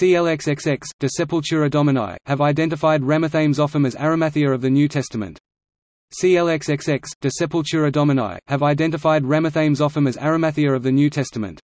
CLXXX, De Sepultura Domini, have identified Ramathaim Zophim as Arimathea of the New Testament. CLXXX, De Sepultura Domini, have identified Ramathaim Zophim as Arimathea of the New Testament.